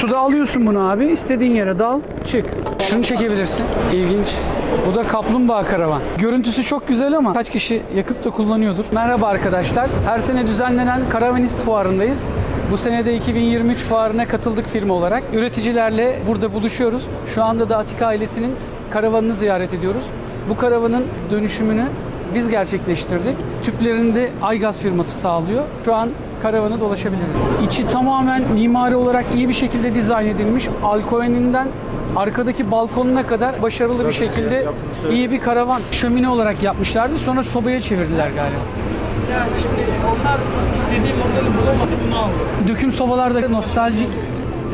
Suda alıyorsun bunu abi. istediğin yere dal, çık. Şunu çekebilirsin. İlginç. Bu da kaplumbağa karavan. Görüntüsü çok güzel ama kaç kişi yakıp da kullanıyordur. Merhaba arkadaşlar. Her sene düzenlenen Karavanist Fuarı'ndayız. Bu sene de 2023 fuarına katıldık firma olarak. Üreticilerle burada buluşuyoruz. Şu anda da Atika ailesinin karavanını ziyaret ediyoruz. Bu karavanın dönüşümünü biz gerçekleştirdik. Tüplerini de Aygaz firması sağlıyor. Şu an karavanı dolaşabiliriz. İçi tamamen mimari olarak iyi bir şekilde dizayn edilmiş. Alkoven'inden arkadaki balkonuna kadar başarılı bir şekilde iyi bir karavan. Şömine olarak yapmışlardı. Sonra sobaya çevirdiler galiba. Yani şimdi onlar istediği modeli bulamadı bunu aldı. Döküm sobalar da nostaljik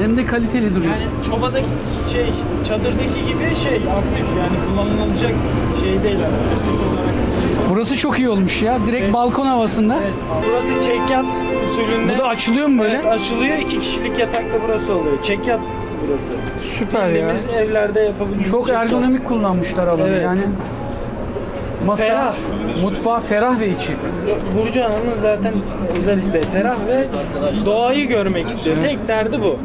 hem de kaliteli duruyor. Yani çobadaki şey, çadırdaki gibi şey aktif yani kullanılacak şey değil yani üst olarak. Burası çok iyi olmuş ya. Direkt balkon havasında. Burası çekyat usulünde. Bu da açılıyor mu böyle? Evet, açılıyor. iki kişilik yatakta burası oluyor. Çekyat burası. Süper ya. Evlerde yapabildiğimiz Çok çekyat. ergonomik kullanmışlar alanı Evet. yani. Masa, Ferah. mutfağı ferah ve içi. Burcu Hanım'ın zaten özel isteği ferah ve doğayı görmek istiyor. Tek derdi bu.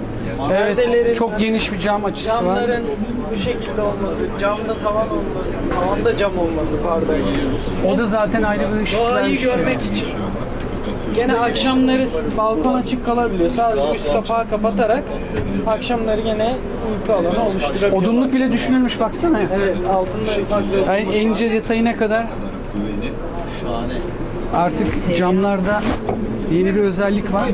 Evet, çok geniş bir cam açısı var. Camların bu şekilde olması, camda tavan olması, tavanda cam olması pardon. O da zaten ayrı bir ışık Doğayı görmek için. Gene akşamları balkon açık kalabiliyor. Sadece üst kapağı kapatarak akşamları gene uyku alanı oluşturabiliyor. Odunluk bile düşünülmüş baksana. Evet, altında ufak bir Yani en ince detayına kadar artık camlarda yeni bir özellik var.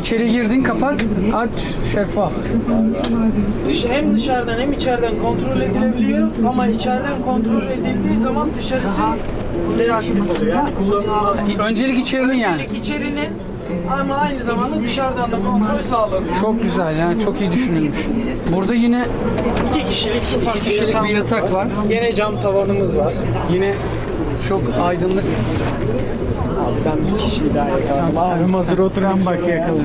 İçeri girdin kapat aç şeffaf. Dış, hem dışarıdan hem içeriden kontrol edilebiliyor ama içeriden kontrol edildiği zaman dışarısı oluyor. Yani kullanılmaz. Öncelik içerinin yani. İlk içerinin ama aynı zamanda dışarıdan da kontrol sağlanıyor. Çok güzel yani çok iyi düşünülmüş. Burada yine İki kişilik ufak iki kişilik bir yatak var. Gene cam tavanımız var. Yine çok aydınlık. Ben bir kişiyi daha yakaladım. Abim hazır Sen bak yakala.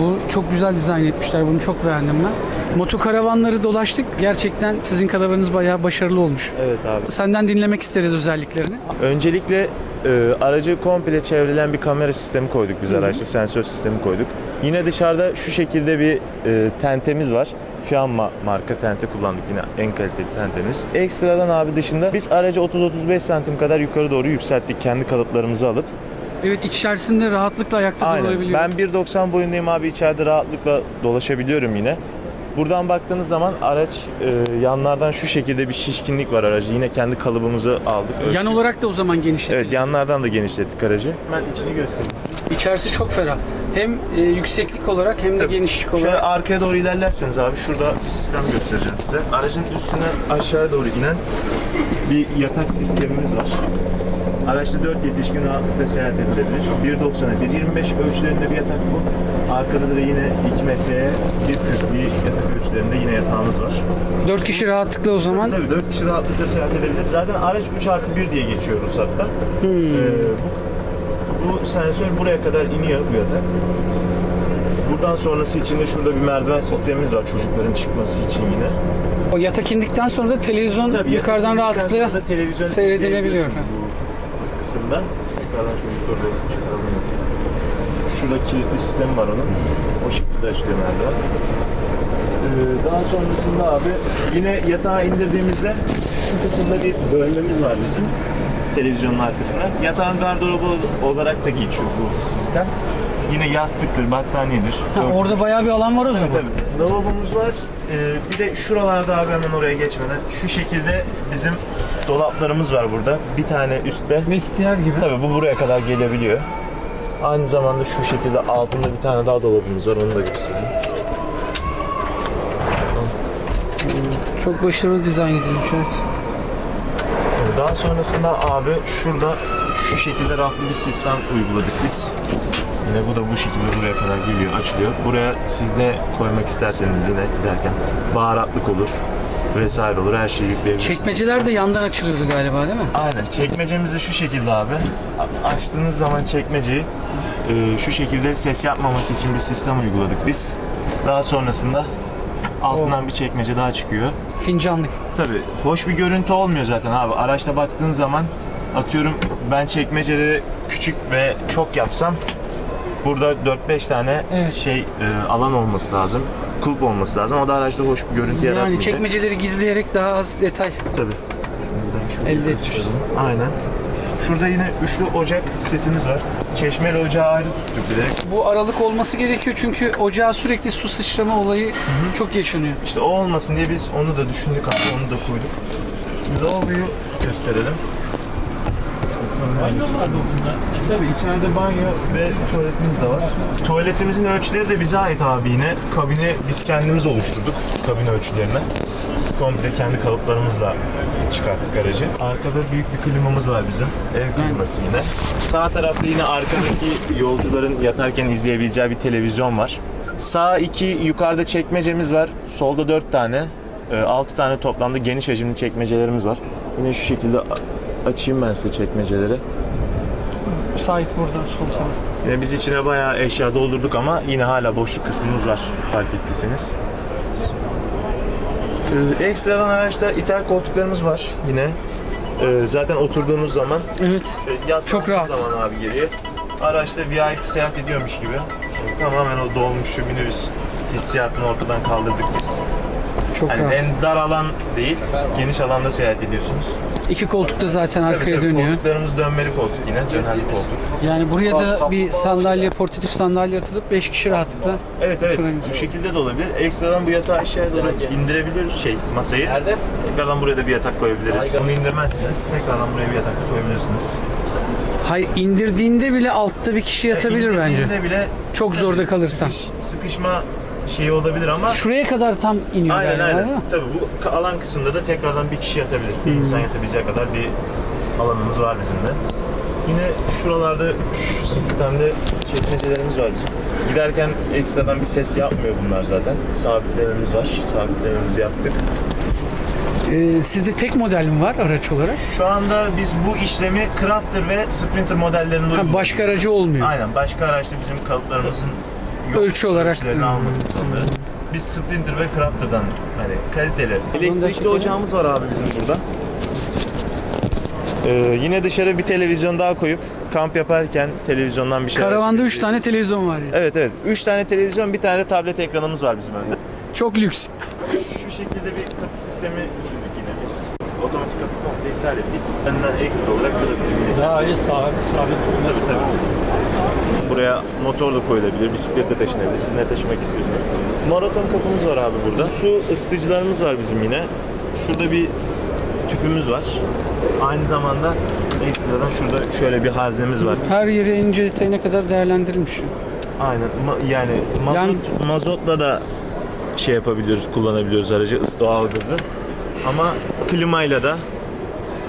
Bu çok güzel dizayn etmişler. Bunu çok beğendim ben. Motokaravanları dolaştık. Gerçekten sizin karavanınız bayağı başarılı olmuş. Evet abi. Senden dinlemek isteriz özelliklerini. Öncelikle e, aracı komple çevrelen bir kamera sistemi koyduk biz araçta, sensör sistemi koyduk. Yine dışarıda şu şekilde bir e, tentemiz var. Fiamma marka tente kullandık yine en kaliteli tentemiz. Ekstradan abi dışında biz aracı 30-35 santim kadar yukarı doğru yükselttik kendi kalıplarımızı alıp. Evet içerisinde rahatlıkla ayakta Aynen. durulabiliyor. Ben 1.90 boyundayım abi içeride rahatlıkla dolaşabiliyorum yine. Buradan baktığınız zaman araç e, yanlardan şu şekilde bir şişkinlik var aracı. Yine kendi kalıbımızı aldık. Yan ölçtük. olarak da o zaman genişletildi. Evet yanlardan da genişlettik aracı. Ben içini göstereyim. İçerisi çok ferah. Hem e, yükseklik olarak hem de genişlik olarak. Şöyle arkaya doğru ilerlerseniz abi şurada bir sistem göstereceğim size. Aracın üstüne aşağıya doğru inen bir yatak sistemimiz var. Araçta 4 yetişkin rahatlıkla seyahat edilebilir. 1.90'a 1.25 ölçülerinde bir yatak bu. Arkada da yine 2 metreye 1.40 bir yatak ölçülerinde yine yatağımız var. 4 kişi rahatlıkla o zaman. Tabii 4 kişi rahatlıkla seyahat edebilir. Zaten araç 3 artı 1 diye geçiyor ruhsatta. Ee, bu, bu sensör buraya kadar iniyor bu yatak. Buradan sonrası için de şurada bir merdiven sistemimiz var çocukların çıkması için yine. O yatak indikten sonra da televizyon Tabii yukarıdan rahatlıkla seyredilebiliyor. Bu kısımda. Yukarıdan şöyle yukarı doğru çıkaralım. Şurada kilitli sistemi var onun. O şekilde açılıyor merdiven. Ee, daha sonrasında abi yine yatağı indirdiğimizde şu kısımda bir bölmemiz var bizim televizyonun arkasında. Yatağın gardırobu olarak da geçiyor bu sistem. Yine yastıktır, battaniyedir. Ha, orada bayağı bir alan var o zaman. Tabii. Lavabomuz var. Ee, bir de şuralarda abi hemen oraya geçmeden şu şekilde bizim dolaplarımız var burada. Bir tane üstte. Vestiyer gibi. Tabii bu buraya kadar gelebiliyor. Aynı zamanda şu şekilde altında bir tane daha dolabımız var. Onu da göstereyim. Çok başarılı dizayn edilmiş evet. Daha sonrasında abi şurada şu şekilde raflı bir sistem uyguladık biz. Yine bu da bu şekilde buraya kadar geliyor, açılıyor. Buraya siz ne koymak isterseniz yine giderken baharatlık olur vesaire olur. Her şeyi yükleyebilirsiniz. Çekmeceler de yandan açılıyordu galiba değil mi? Aynen. Çekmecemiz de şu şekilde abi. Açtığınız zaman çekmeceyi e, şu şekilde ses yapmaması için bir sistem uyguladık biz. Daha sonrasında Altından bir çekmece daha çıkıyor. Fincanlık. Tabii hoş bir görüntü olmuyor zaten abi. Araçta baktığın zaman atıyorum ben çekmeceleri küçük ve çok yapsam burada 4-5 tane Evet. şey e, alan olması lazım. Kulp olması lazım. O da araçta hoş bir görüntü Yani yaratmayacak. çekmeceleri gizleyerek daha az detay. Tabii. Şuradan Elde çıkalım. Aynen. Şurada yine üçlü ocak setimiz var. Çeşmeli ocağı ayrı tuttuk bir de. Bu aralık olması gerekiyor çünkü ocağa sürekli su sıçrama olayı çok yaşanıyor. İşte o olmasın diye biz onu da düşündük abi, onu da koyduk. Lavaboyu gösterelim. Tabii içeride banyo ve tuvaletimiz de var. Tuvaletimizin ölçüleri de bize ait abi yine. Kabini biz kendimiz oluşturduk, kabin ölçülerini. Komple kendi kalıplarımızla çıkarttık aracı. Arkada büyük bir klimamız var bizim. Ev kliması yine. Sağ tarafta yine arkadaki yolcuların yatarken izleyebileceği bir televizyon var. Sağ iki yukarıda çekmecemiz var. Solda dört tane. e, Altı tane toplamda geniş hacimli çekmecelerimiz var. Yine şu şekilde açayım ben size çekmeceleri. Sahip burada sol taraf. Yine biz içine bayağı eşya doldurduk ama yine hala boşluk kısmımız var fark ettiyseniz. Ee, ekstradan araçta ithal koltuklarımız var yine. Ee, zaten oturduğunuz zaman Evet. şöyle Çok rahat. zaman abi geriye araçta VIP seyahat ediyormuş gibi tamamen o dolmuşçu minibüs hissiyatını ortadan kaldırdık biz. Çok Hani rahat. en dar alan değil, geniş alanda seyahat ediyorsunuz. İki koltuk da zaten Tabii arkaya tabii, dönüyor. Koltuklarımız dönmeli koltuk yine, dönerli koltuk. Yani buraya da bir sandalye, portatif sandalye atılıp 5 kişi rahatlıkla. Evet evet bu şekilde de olabilir. Ekstradan bu yatağı aşağıya doğru indirebiliyoruz şey masayı. Tekrardan buraya da bir yatak koyabiliriz. Bunu indirmezsiniz. Tekrardan buraya bir yatak da koyabilirsiniz. Hay indirdiğinde bile altta bir kişi yatabilir bence. İndirdiğinde bile Çok zorda kalırsan. sıkış- sıkışma şeyi olabilir ama Şuraya kadar tam iniyor aynen galiba aynen. değil mi? Tabii bu alan kısımda da tekrardan bir kişi yatabilir. Bir insan yatabileceği kadar bir alanımız var bizim de. Yine şuralarda şu sistemde çekmecelerimiz var bizim. Giderken ekstradan bir ses yapmıyor bunlar zaten. Sabitlememiz var. Sabitlememizi yaptık. Ee, sizde tek model mi var araç olarak? Şu anda biz bu işlemi Crafter ve Sprinter modellerinde uyguluyoruz. başka aracı olmuyor. Aynen. Başka araçta bizim kalıplarımızın yok. Ölçü olarak. Ölçülerini almadık biz Sprinter ve Crafter'dan hani kaliteli. Elektrikli ocağımız var abi bizim burada. Ee, yine dışarı bir televizyon daha koyup kamp yaparken televizyondan bir şey Karavanda 3 tane televizyon var ya. Evet evet. 3 tane televizyon, bir tane de tablet ekranımız var bizim önde. Çok lüks. Şu şekilde bir kapı sistemi düşündük yine biz. Otomatik kapı komple iptal ettik. Benden ekstra olarak bu da bizim için. Daha iyi sabit sabit olması Tabii. Buraya motor da koyulabilir, bisiklet de taşınabilir. Siz ne taşımak istiyorsanız. Maraton kapımız var abi burada. Su ısıtıcılarımız var bizim yine. Şurada bir tüpümüz var. Aynı zamanda ekstradan şurada şöyle bir haznemiz var. Her yeri ince detayına kadar değerlendirilmiş. Aynen. Ma- yani mazot, Yani- mazotla da şey yapabiliyoruz, kullanabiliyoruz aracı, ısı doğal gazı. Ama klimayla da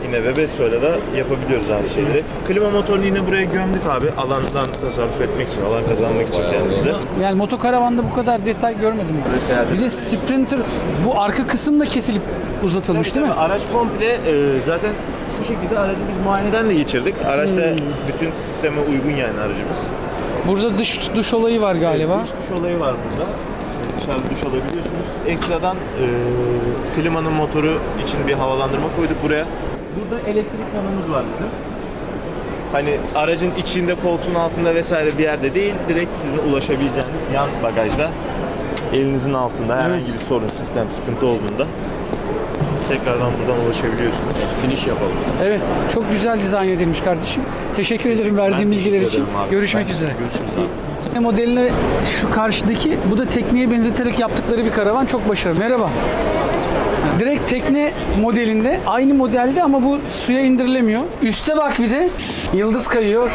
yine Webesto'yla da yapabiliyoruz aynı şeyleri. Klima motorunu yine buraya gömdük abi. Alandan tasarruf etmek için, alan kazanmak için kendimize. Yani motokaravanda bu kadar detay görmedim. seyahat Bir de. Sprinter bu arka kısım da kesilip uzatılmış değil mi? Tabii, Araç komple e, zaten şu şekilde aracı biz muayeneden de geçirdik. Araçta Hmm. bütün sisteme uygun yani aracımız. Burada dış duş olayı var galiba. Dış duş olayı var burada. Dışarıda duş alabiliyorsunuz. Ekstradan e, klimanın motoru için bir havalandırma koyduk buraya. Burada elektrik panomuz var bizim. Hani aracın içinde, koltuğun altında vesaire bir yerde değil, direkt sizin ulaşabileceğiniz yan bagajda elinizin altında herhangi bir sorun, sistem sıkıntı olduğunda tekrardan buradan ulaşabiliyorsunuz. Finish yapalım. Evet, çok güzel dizayn edilmiş kardeşim. Teşekkür ederim verdiğin Ben bilgiler teşekkür için. ederim abi. Görüşmek Ben- üzere. Görüşürüz abi. Modeline şu karşıdaki, bu da tekneye benzeterek yaptıkları bir karavan çok başarılı. Merhaba. Direkt tekne modelinde, aynı modelde ama bu suya indirilemiyor. Üste bak bir de, yıldız kayıyor.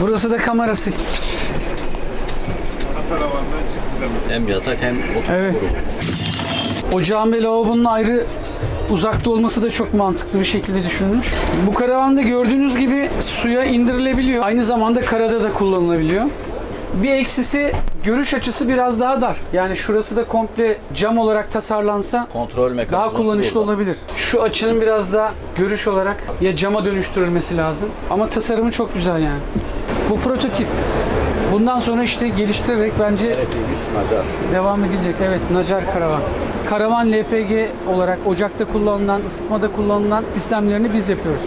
Burası da kamerası. Hem yatak hem otur. Evet. Ocağın ve lavabonun ayrı uzakta olması da çok mantıklı bir şekilde düşünülmüş. Bu karavanda gördüğünüz gibi suya indirilebiliyor. Aynı zamanda karada da kullanılabiliyor. Bir eksisi görüş açısı biraz daha dar. Yani şurası da komple cam olarak tasarlansa Kontrol daha kullanışlı olabilir. Şu açının biraz daha görüş olarak ya cama dönüştürülmesi lazım. Ama tasarımı çok güzel yani. Bu prototip. Bundan sonra işte geliştirerek bence Neresiymiş? Nacar. devam edilecek. Evet, Nacar Karavan. Karavan LPG olarak ocakta kullanılan, ısıtmada kullanılan sistemlerini biz yapıyoruz.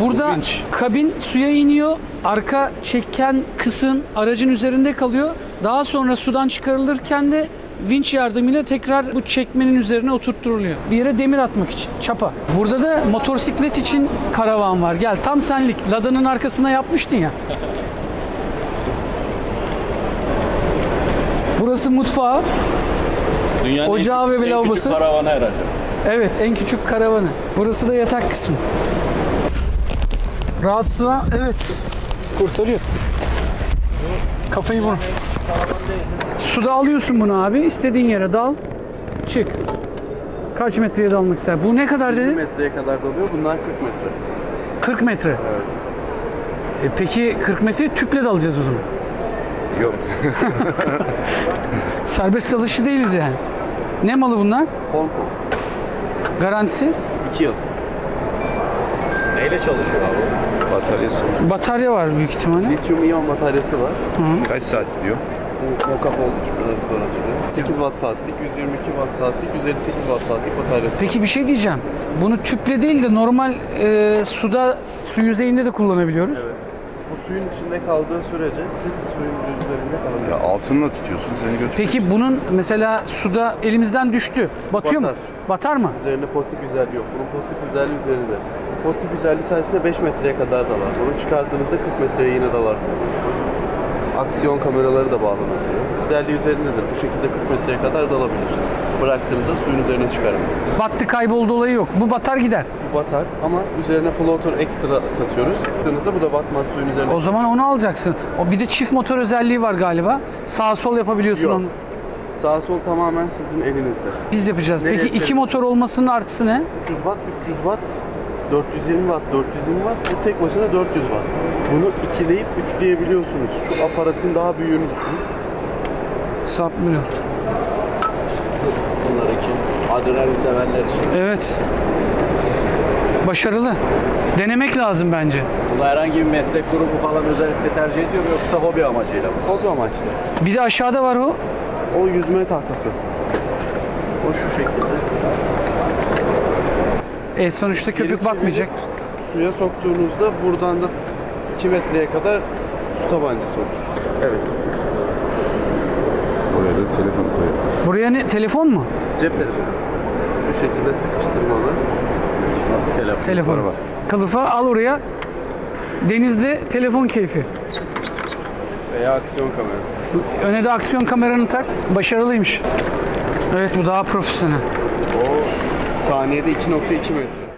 Burada kabin suya iniyor. Arka çeken kısım aracın üzerinde kalıyor. Daha sonra sudan çıkarılırken de vinç yardımıyla tekrar bu çekmenin üzerine oturtturuluyor. Bir yere demir atmak için. Çapa. Burada da motosiklet için karavan var. Gel tam senlik. Lada'nın arkasına yapmıştın ya. Burası mutfağı. Dünyanın Ocağı en ve en lavabosu. küçük karavanı herhalde. Evet en küçük karavanı. Burası da yatak kısmı. Rahatsızlığa evet kurtarıyor. Kafayı vur. Suda alıyorsun bunu abi. istediğin yere dal. Çık. Kaç metreye dalmak ister? Bu ne kadar 20 dedi? metreye kadar doluyor. Bunlar 40 metre. 40 metre. Evet. E peki 40 metre tüple dalacağız o zaman. Yok. Serbest dalışı değiliz yani. Ne malı bunlar? Hong Kong. Garantisi? 2 yıl. Neyle çalışıyor abi? Bataryası. Batarya var büyük ihtimalle. Lityum iyon bataryası var. Kaç saat gidiyor? Bu mockup için biraz zor atılıyor. 8 watt saatlik, 122 watt saatlik, 158 watt saatlik bataryası. Peki bir şey diyeceğim. Bunu tüple değil de normal e, suda su yüzeyinde de kullanabiliyoruz. Evet. Suyun içinde kaldığı sürece siz suyun üzerinde Ya kalabilirsiniz. altınla tutuyorsun seni götür. Peki bunun mesela suda elimizden düştü. Batıyor mu? Batar. Batar mı? Üzerinde pozitif özelliği yok. Bunun pozitif özelliği üzerinde. Pozitif özelliği sayesinde 5 metreye kadar dalar. Bunu çıkardığınızda 40 metreye yine dalarsınız. Aksiyon kameraları da bağlanabiliyor. Özelliği üzerindedir. Bu şekilde 40 metreye kadar dalabilir. Bıraktığınızda suyun üzerine çıkarmıyor. Battı kayboldu olayı yok. Bu batar gider. Bu batar ama üzerine floater ekstra satıyoruz. Baktığınızda bu da batmaz suyun üzerine. O zaman onu alacaksın. O bir de çift motor özelliği var galiba. Sağ sol yapabiliyorsun Yok. onu. Sağ sol tamamen sizin elinizde. Biz yapacağız. Nereye Peki iki motor olmasının artısı ne? 300 watt, 300 watt, 420 watt, 420 watt. Bu tek başına 400 watt. Bunu ikileyip üçleyebiliyorsunuz. Şu aparatın daha büyüğünü düşünün. Sapmıyor. Bunlar için. Adrenalin sevenler için. Evet. Başarılı. Denemek lazım bence. Bunu herhangi bir meslek grubu falan özellikle tercih ediyor mu yoksa hobi amacıyla mı? Hobi amaçlı. Bir de aşağıda var o. O yüzme tahtası. O şu şekilde. E sonuçta köpük Geri batmayacak. Suya soktuğunuzda buradan da 2 metreye kadar su tabancası olur. Evet. Oraya da telefon koyuyor. Buraya ne? Telefon mu? Cep telefonu. Şu şekilde sıkıştırmalı. Nasıl telefon? Telefon. Kılıfa al oraya. Denizde telefon keyfi. Veya aksiyon kamerası. Öne de aksiyon kameranı tak. Başarılıymış. Evet bu daha profesyonel. O saniyede 2.2 metre.